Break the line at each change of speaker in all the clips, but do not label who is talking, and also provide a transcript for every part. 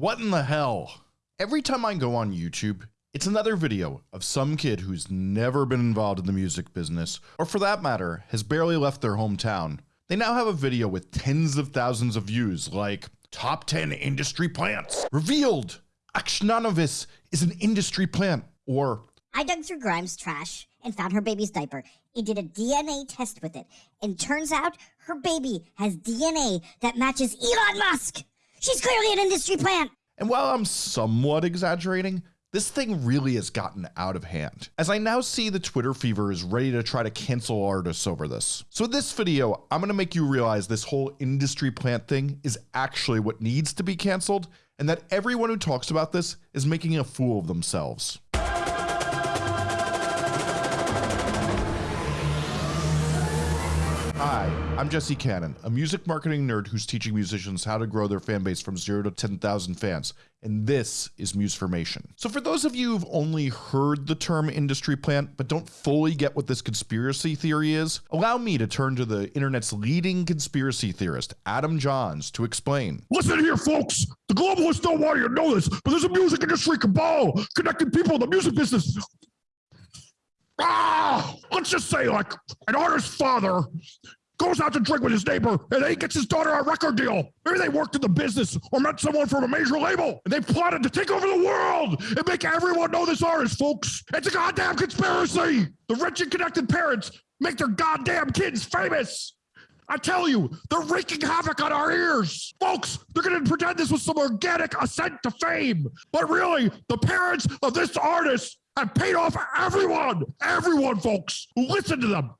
What in the hell? Every time I go on YouTube, it's another video of some kid who's never been involved in the music business, or for that matter, has barely left their hometown. They now have a video with tens of thousands of views, like Top 10 Industry Plants, Revealed, Akshanavis is an industry plant, or
I dug through Grimes' trash and found her baby's diaper and did a DNA test with it. And turns out her baby has DNA that matches Elon Musk. She's clearly an industry plant.
And while I'm somewhat exaggerating, this thing really has gotten out of hand, as I now see the Twitter fever is ready to try to cancel artists over this. So in this video, I'm gonna make you realize this whole industry plant thing is actually what needs to be canceled, and that everyone who talks about this is making a fool of themselves. I'm Jesse Cannon, a music marketing nerd who's teaching musicians how to grow their fan base from 0 to 10,000 fans, and this is Musformation. So for those of you who've only heard the term industry plant but don't fully get what this conspiracy theory is, allow me to turn to the internet's leading conspiracy theorist, Adam Johns, to explain.
Listen here, folks. The globalists don't want you to know this, but there's a music industry cabal connecting people in the music business. Ah, let's just say, like, an artist's father goes out to drink with his neighbor and then he gets his daughter a record deal. Maybe they worked in the business or met someone from a major label and they plotted to take over the world and make everyone know this artist, folks. It's a goddamn conspiracy. The rich and connected parents make their goddamn kids famous. I tell you, they're wreaking havoc on our ears. Folks, they're going to pretend this was some organic ascent to fame. But really, the parents of this artist have paid off everyone, everyone, folks, listen to them.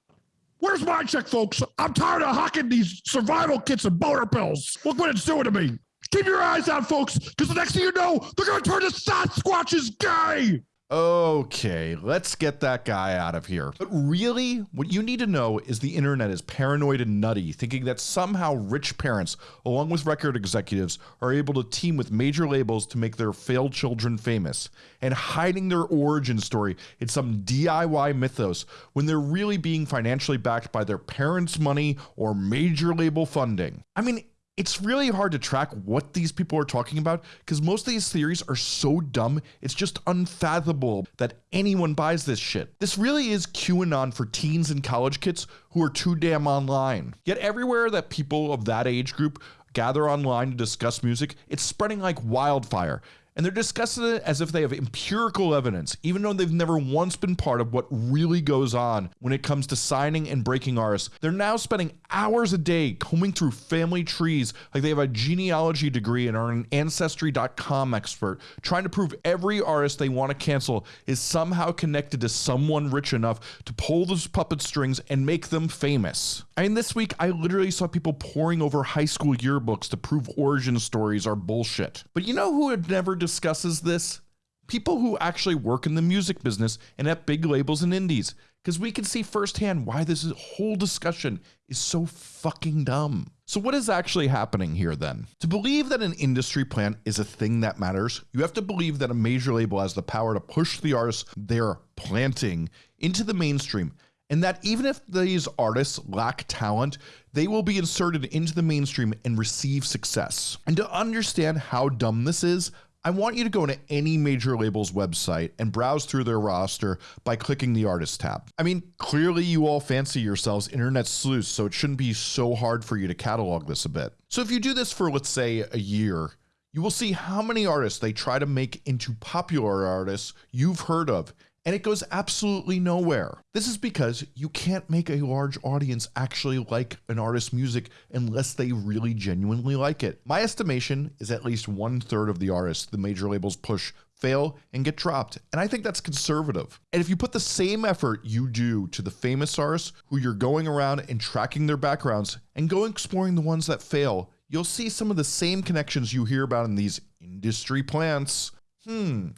Where's my check, folks? I'm tired of hawking these survival kits and boner pills. Look what it's doing to me. Keep your eyes out, folks, because the next thing you know, they're going to turn the Sasquatches gay.
Okay, let's get that guy out of here. But really, what you need to know is the internet is paranoid and nutty, thinking that somehow rich parents, along with record executives, are able to team with major labels to make their failed children famous, and hiding their origin story in some DIY mythos when they're really being financially backed by their parents' money or major label funding. I mean, it's really hard to track what these people are talking about because most of these theories are so dumb, it's just unfathomable that anyone buys this shit. This really is QAnon for teens and college kids who are too damn online. Yet everywhere that people of that age group gather online to discuss music, it's spreading like wildfire and they're discussing it as if they have empirical evidence, even though they've never once been part of what really goes on when it comes to signing and breaking artists. They're now spending hours a day combing through family trees like they have a genealogy degree and are an ancestry.com expert, trying to prove every artist they want to cancel is somehow connected to someone rich enough to pull those puppet strings and make them famous. I mean, this week I literally saw people poring over high school yearbooks to prove origin stories are bullshit. But you know who never discusses this? People who actually work in the music business and at big labels and indies. Because we can see firsthand why this whole discussion is so fucking dumb. So, what is actually happening here then? To believe that an industry plant is a thing that matters, you have to believe that a major label has the power to push the artists they're planting into the mainstream and that even if these artists lack talent, they will be inserted into the mainstream and receive success. And to understand how dumb this is, I want you to go to any major label's website and browse through their roster by clicking the artist tab. I mean, clearly you all fancy yourselves internet sleuths, so it shouldn't be so hard for you to catalog this a bit. So if you do this for, let's say, a year, you will see how many artists they try to make into popular artists you've heard of and it goes absolutely nowhere. This is because you can't make a large audience actually like an artist's music unless they really genuinely like it. My estimation is at least one third of the artists the major labels push fail and get dropped. And I think that's conservative. And if you put the same effort you do to the famous artists who you're going around and tracking their backgrounds and go exploring the ones that fail, you'll see some of the same connections you hear about in these industry plants. Hmm,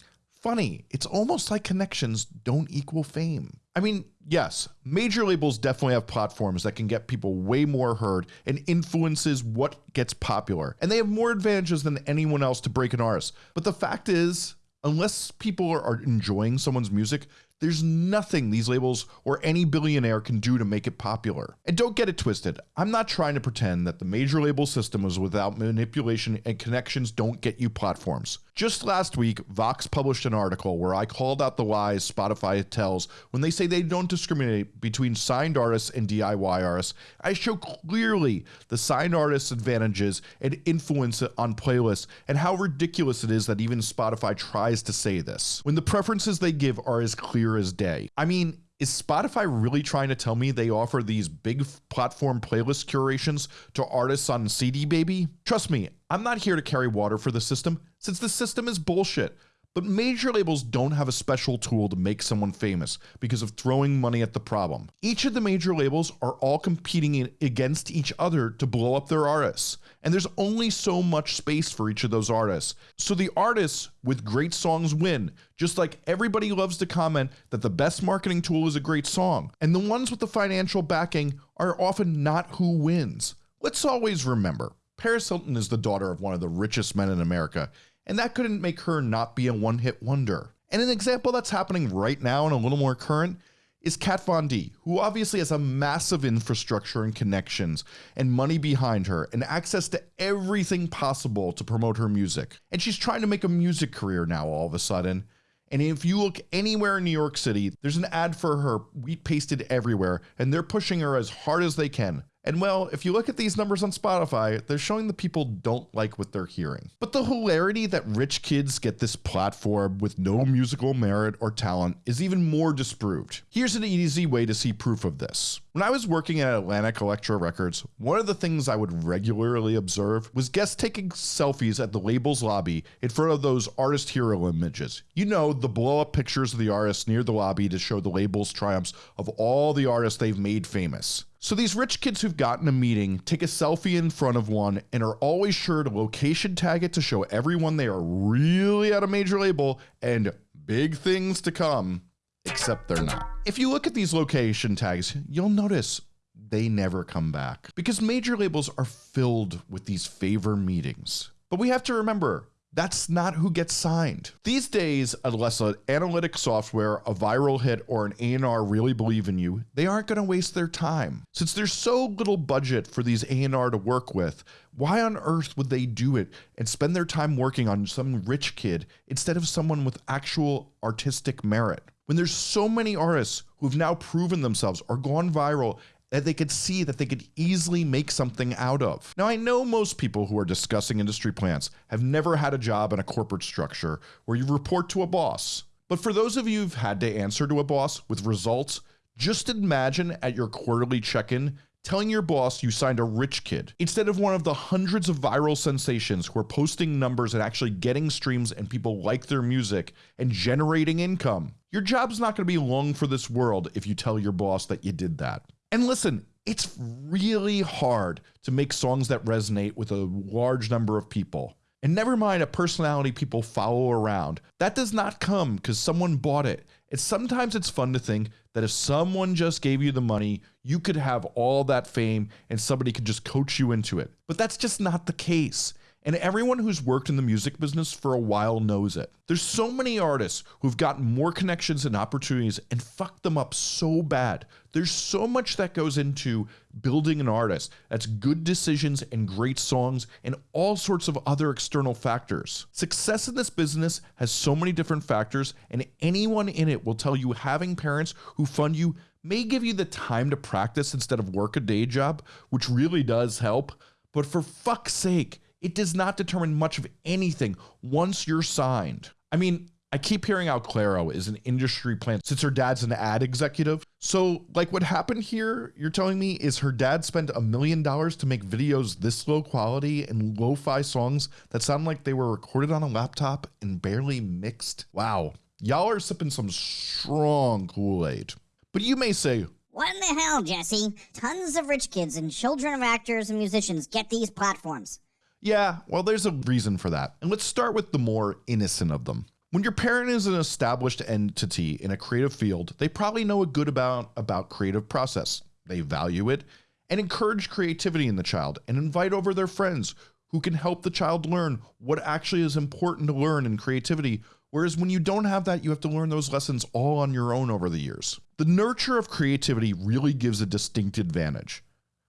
funny. It's almost like connections don't equal fame. I mean, yes, major labels definitely have platforms that can get people way more heard and influences what gets popular. And they have more advantages than anyone else to break an artist. But the fact is, unless people are enjoying someone's music, There's nothing these labels or any billionaire can do to make it popular. And don't get it twisted, I'm not trying to pretend that the major label system is without manipulation and connections don't get you platforms. Just last week, Vox published an article where I called out the lies Spotify tells when they say they don't discriminate between signed artists and DIY artists. I show clearly the signed artists' advantages and influence on playlists and how ridiculous it is that even Spotify tries to say this when the preferences they give are as clear as day. I mean, is Spotify really trying to tell me they offer these big platform playlist curations to artists on CD Baby? Trust me, I'm not here to carry water for the system, since the system is bullshit. But major labels don't have a special tool to make someone famous because of throwing money at the problem. Each of the major labels are all competing against each other to blow up their artists. And there's only so much space for each of those artists. So the artists with great songs win, just like everybody loves to comment that the best marketing tool is a great song. And the ones with the financial backing are often not who wins. Let's always remember Paris Hilton is the daughter of one of the richest men in America, and that couldn't make her not be a one hit wonder. And an example that's happening right now and a little more current is Kat Von D, who obviously has a massive infrastructure and connections and money behind her and access to everything possible to promote her music. And she's trying to make a music career now all of a sudden. And if you look anywhere in New York City, there's an ad for her wheat pasted everywhere, and they're pushing her as hard as they can. And well, if you look at these numbers on Spotify, they're showing the people don't like what they're hearing. But the hilarity that rich kids get this platform with no musical merit or talent is even more disproved. Here's an easy way to see proof of this. When I was working at Atlantic Elektra Records, one of the things I would regularly observe was guests taking selfies at the label's lobby in front of those artist hero images. You know, the blow up pictures of the artists near the lobby to show the label's triumphs of all the artists they've made famous. So these rich kids who've gotten a meeting take a selfie in front of one and are always sure to location tag it to show everyone they are really at a major label and big things to come, except they're not. If you look at these location tags, you'll notice they never come back because major labels are filled with these favor meetings. But we have to remember that's not who gets signed. These days, unless an analytic software, a viral hit, or an A&R really believe in you, they aren't going to waste their time. Since there's so little budget for these A&R to work with, why on earth would they do it and spend their time working on some rich kid instead of someone with actual artistic merit? When there's so many artists who've now proven themselves or gone viral that they could see that they could easily make something out of. Now, I know most people who are discussing industry plans have never had a job in a corporate structure where you report to a boss. But for those of you who've had to answer to a boss with results, just imagine at your quarterly check in telling your boss you signed a rich kid instead of one of the hundreds of viral sensations who are posting numbers and actually getting streams and people like their music and generating income. Your job's not going to be long for this world if you tell your boss that you did that. And listen, it's really hard to make songs that resonate with a large number of people. And never mind a personality people follow around. That does not come because someone bought it. It's sometimes it's fun to think that if someone just gave you the money, you could have all that fame and somebody could just coach you into it. But that's just not the case. And everyone who's worked in the music business for a while knows it. There's so many artists who've gotten more connections and opportunities and fucked them up so bad. There's so much that goes into building an artist. That's good decisions and great songs and all sorts of other external factors. Success in this business has so many different factors, and anyone in it will tell you having parents who fund you may give you the time to practice instead of work a day job, which really does help. But for fuck's sake, it does not determine much of anything once you're signed. I mean, I keep hearing how Clairo is an industry plant since her dad's an ad executive. So, like, what happened here, you're telling me, is her dad spent a million dollars to make videos this low quality and lo fi songs that sound like they were recorded on a laptop and barely mixed? Wow, y'all are sipping some strong Kool Aid. But you may say,
What in the hell, Jesse? Tons of rich kids and children of actors and musicians get these platforms.
Yeah, well, there's a reason for that. And let's start with the more innocent of them. When your parent is an established entity in a creative field, they probably know a good about about creative process. They value it and encourage creativity in the child and invite over their friends who can help the child learn what actually is important to learn in creativity Whereas when you don't have that, you have to learn those lessons all on your own over the years. The nurture of creativity really gives a distinct advantage.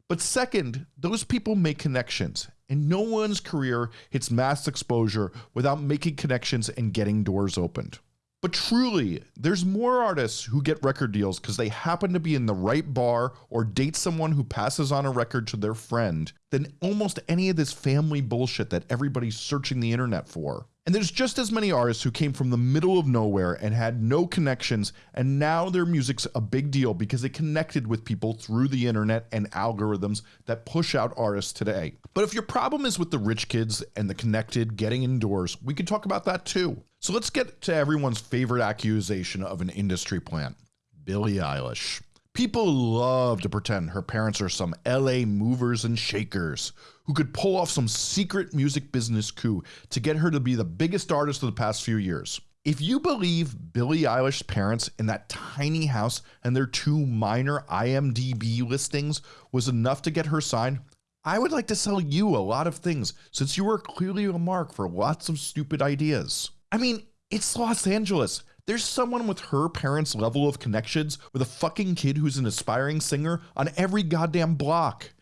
But second, those people make connections, and no one's career hits mass exposure without making connections and getting doors opened. But truly, there's more artists who get record deals because they happen to be in the right bar or date someone who passes on a record to their friend than almost any of this family bullshit that everybody's searching the internet for. And there's just as many artists who came from the middle of nowhere and had no connections, and now their music's a big deal because they connected with people through the internet and algorithms that push out artists today. But if your problem is with the rich kids and the connected getting indoors, we could talk about that too. So let's get to everyone's favorite accusation of an industry plant Billie Eilish. People love to pretend her parents are some LA movers and shakers who could pull off some secret music business coup to get her to be the biggest artist of the past few years. If you believe Billie Eilish's parents in that tiny house and their two minor IMDb listings was enough to get her signed, I would like to sell you a lot of things since you are clearly a mark for lots of stupid ideas. I mean, it's Los Angeles. There's someone with her parents' level of connections with a fucking kid who's an aspiring singer on every goddamn block.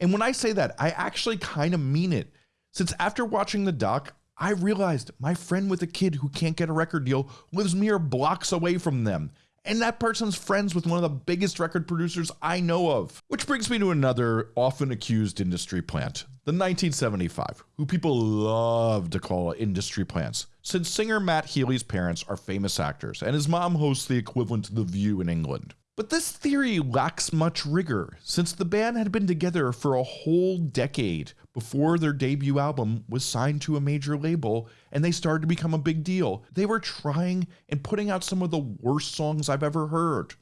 And when I say that, I actually kind of mean it. Since after watching the doc, I realized my friend with a kid who can't get a record deal lives mere blocks away from them. And that person's friends with one of the biggest record producers I know of. Which brings me to another often accused industry plant, the 1975, who people love to call industry plants, since singer Matt Healy's parents are famous actors and his mom hosts the equivalent to The View in England. But this theory lacks much rigor, since the band had been together for a whole decade before their debut album was signed to a major label and they started to become a big deal. They were trying and putting out some of the worst songs I've ever heard.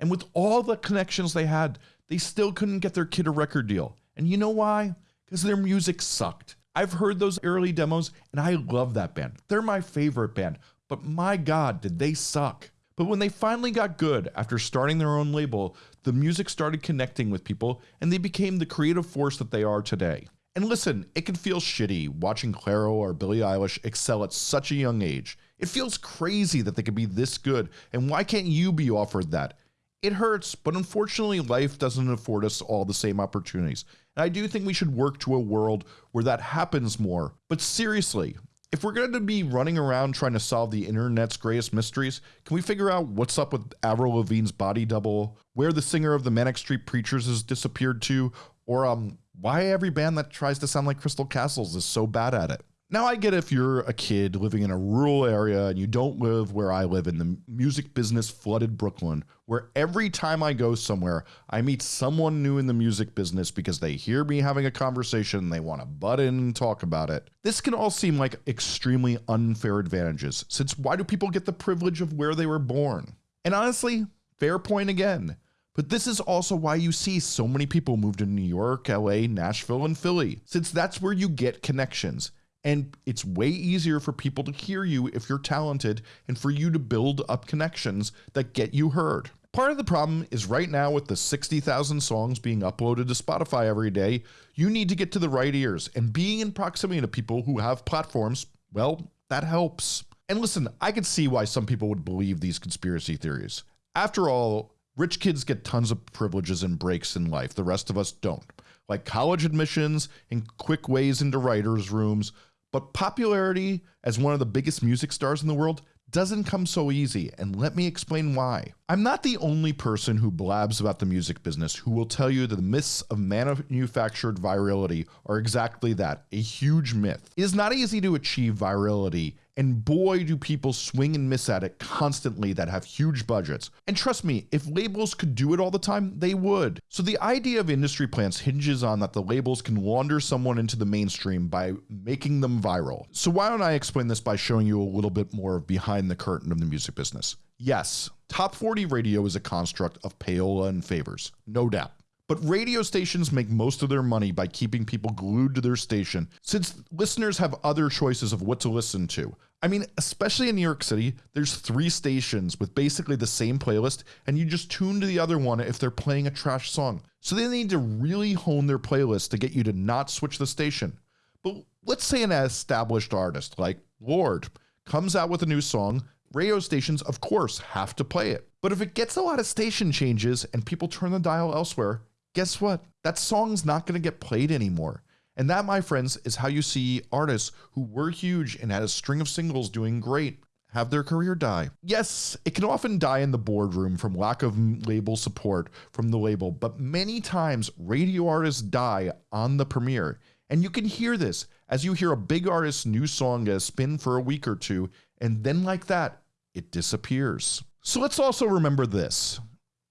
And with all the connections they had, they still couldn't get their kid a record deal. And you know why? Because their music sucked. I've heard those early demos and I love that band. They're my favorite band, but my God, did they suck. But when they finally got good after starting their own label, the music started connecting with people and they became the creative force that they are today. And listen, it can feel shitty watching Clairo or Billie Eilish excel at such a young age. It feels crazy that they could be this good, and why can't you be offered that? It hurts, but unfortunately, life doesn't afford us all the same opportunities. And I do think we should work to a world where that happens more. But seriously, if we're going to be running around trying to solve the internet's greatest mysteries, can we figure out what's up with Avril Lavigne's body double, where the singer of the Manic Street Preachers has disappeared to, or um, why every band that tries to sound like Crystal Castles is so bad at it? Now, I get if you're a kid living in a rural area and you don't live where I live in the music business flooded Brooklyn, where every time I go somewhere, I meet someone new in the music business because they hear me having a conversation and they want to butt in and talk about it. This can all seem like extremely unfair advantages, since why do people get the privilege of where they were born? And honestly, fair point again. But this is also why you see so many people move to New York, LA, Nashville, and Philly, since that's where you get connections. And it's way easier for people to hear you if you're talented and for you to build up connections that get you heard. Part of the problem is right now with the 60,000 songs being uploaded to Spotify every day, you need to get to the right ears. And being in proximity to people who have platforms, well, that helps. And listen, I can see why some people would believe these conspiracy theories. After all, rich kids get tons of privileges and breaks in life, the rest of us don't. Like college admissions and quick ways into writers' rooms, but popularity as one of the biggest music stars in the world doesn't come so easy, and let me explain why. I'm not the only person who blabs about the music business who will tell you that the myths of manufactured virality are exactly that a huge myth. It is not easy to achieve virality and boy, do people swing and miss at it constantly that have huge budgets. And trust me, if labels could do it all the time, they would. So the idea of industry plants hinges on that the labels can launder someone into the mainstream by making them viral. So why don't I explain this by showing you a little bit more of behind the curtain of the music business? Yes, top 40 radio is a construct of payola and favors, no doubt. But radio stations make most of their money by keeping people glued to their station since listeners have other choices of what to listen to. I mean, especially in New York City, there's three stations with basically the same playlist, and you just tune to the other one if they're playing a trash song. So they need to really hone their playlist to get you to not switch the station. But let's say an established artist like Lorde comes out with a new song, radio stations, of course, have to play it. But if it gets a lot of station changes and people turn the dial elsewhere, guess what? That song's not going to get played anymore. And that, my friends, is how you see artists who were huge and had a string of singles doing great have their career die. Yes, it can often die in the boardroom from lack of label support from the label, but many times radio artists die on the premiere. And you can hear this as you hear a big artist's new song get a spin for a week or two, and then like that, it disappears. So let's also remember this.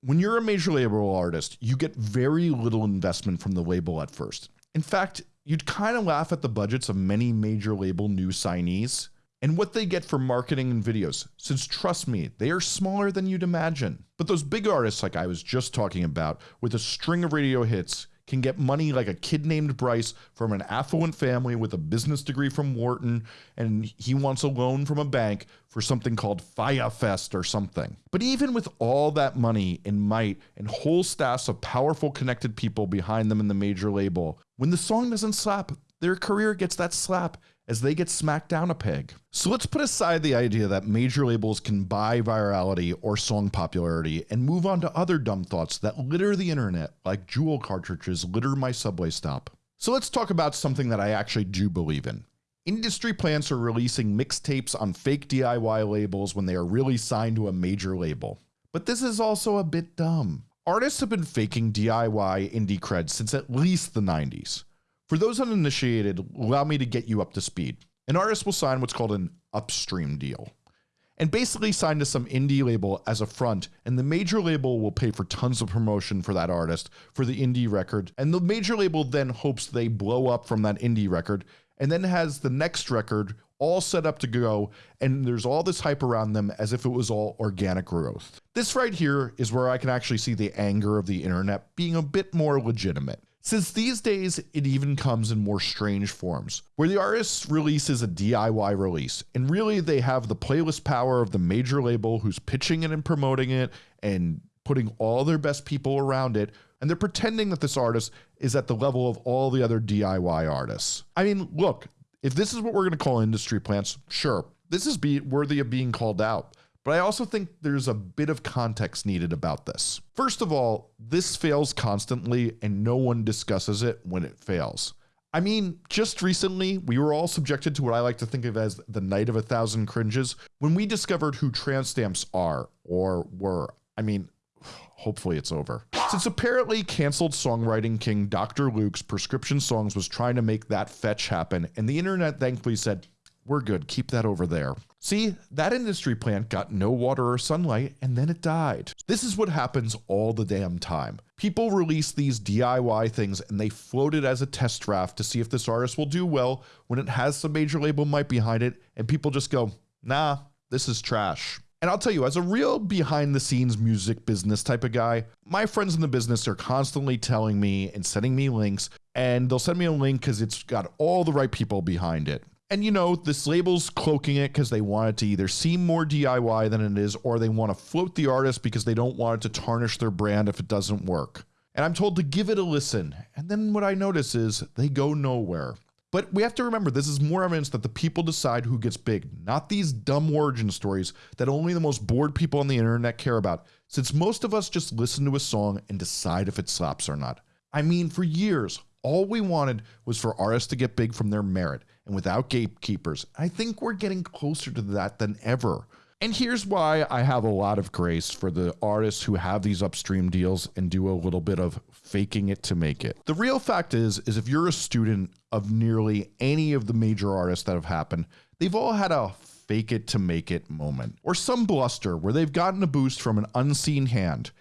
When you're a major label artist, you get very little investment from the label at first. In fact, you'd kind of laugh at the budgets of many major label new signees and what they get for marketing and videos, since trust me, they are smaller than you'd imagine. But those big artists, like I was just talking about, with a string of radio hits, can get money like a kid named Bryce from an affluent family with a business degree from Wharton, and he wants a loan from a bank for something called Fyre Fest or something. But even with all that money and might and whole staffs of powerful connected people behind them in the major label, when the song doesn't slap, their career gets that slap as they get smacked down a peg. So let's put aside the idea that major labels can buy virality or song popularity and move on to other dumb thoughts that litter the internet, like Juul cartridges litter my subway stop. So let's talk about something that I actually do believe in. Industry plants are releasing mixtapes on fake DIY labels when they are really signed to a major label. But this is also a bit dumb. Artists have been faking DIY indie cred since at least the 90s. For those uninitiated, allow me to get you up to speed. An artist will sign what's called an upstream deal and basically sign to some indie label as a front, and the major label will pay for tons of promotion for that artist for the indie record, and the major label then hopes they blow up from that indie record, and then has the next record all set up to go, and there's all this hype around them as if it was all organic growth. This right here is where I can actually see the anger of the internet being a bit more legitimate. Since these days it even comes in more strange forms, where the artist releases a DIY release, and really they have the playlist power of the major label who's pitching it and promoting it and putting all their best people around it, and they're pretending that this artist is at the level of all the other DIY artists. I mean, look, if this is what we're going to call industry plants, sure, this is be worthy of being called out. But I also think there's a bit of context needed about this. First of all, this fails constantly and no one discusses it when it fails. I mean, just recently, we were all subjected to what I like to think of as the night of a thousand cringes when we discovered who tramp stamps are or were. I mean, hopefully it's over. Since apparently canceled songwriting king Dr. Luke's prescription songs was trying to make that fetch happen, and the internet thankfully said, we're good, keep that over there. See, that industry plant got no water or sunlight and then it died. This is what happens all the damn time. People release these DIY things and they float it as a test draft to see if this artist will do well when it has some major label might behind it and people just go, nah, this is trash. And I'll tell you, as a real behind the scenes music business type of guy, my friends in the business are constantly telling me and sending me links, and they'll send me a link because it's got all the right people behind it. And you know, this label's cloaking it because they want it to either seem more DIY than it is, or they want to float the artist because they don't want it to tarnish their brand if it doesn't work. And I'm told to give it a listen. And then what I notice is they go nowhere. But we have to remember this is more evidence that the people decide who gets big, not these dumb origin stories that only the most bored people on the internet care about, since most of us just listen to a song and decide if it slaps or not. I mean, for years, all we wanted was for artists to get big from their merit and without gatekeepers. I think we're getting closer to that than ever. And here's why I have a lot of grace for the artists who have these upstream deals and do a little bit of faking it to make it. The real fact is is if you're a student of nearly any of the major artists that have happened, they've all had a fake it to make it moment or some bluster where they've gotten a boost from an unseen hand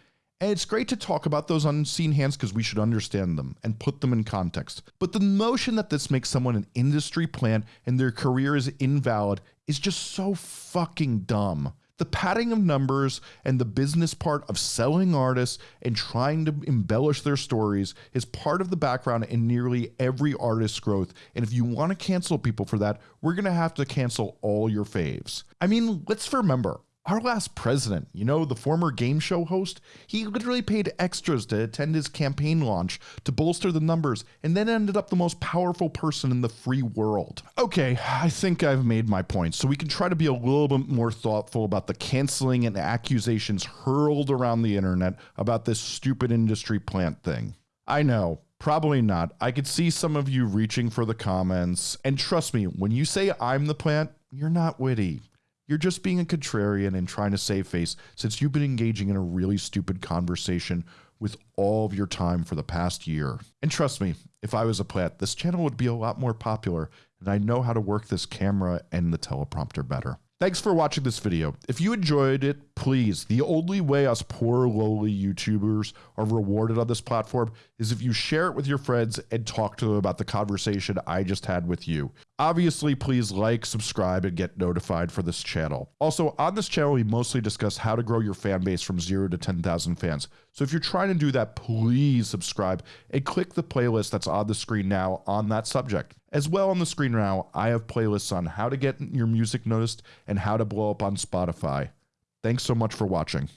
and it's great to talk about those unseen hands because we should understand them and put them in context. But the notion that this makes someone an industry plant and their career is invalid is just so fucking dumb. The padding of numbers and the business part of selling artists and trying to embellish their stories is part of the background in nearly every artist's growth. And if you want to cancel people for that, we're going to have to cancel all your faves. I mean, let's remember Our last president, you know, the former game show host, he literally paid extras to attend his campaign launch to bolster the numbers and then ended up the most powerful person in the free world. Okay, I think I've made my point, so we can try to be a little bit more thoughtful about the canceling and accusations hurled around the internet about this stupid industry plant thing. I know, Probably not. I could see some of you reaching for the comments. And trust me, when you say I'm the plant, you're not witty. You're just being a contrarian and trying to save face since you've been engaging in a really stupid conversation with all of your time for the past year. And trust me, if I was a plant, this channel would be a lot more popular and I know how to work this camera and the teleprompter better. Thanks for watching this video. If you enjoyed it, please, the only way us poor lowly YouTubers are rewarded on this platform is if you share it with your friends and talk to them about the conversation I just had with you. Obviously, please like, subscribe, and get notified for this channel. Also, on this channel, we mostly discuss how to grow your fan base from zero to 10,000 fans. So if you're trying to do that, please subscribe and click the playlist that's on the screen now on that subject. As well on the screen now, I have playlists on how to get your music noticed and how to blow up on Spotify. Thanks so much for watching.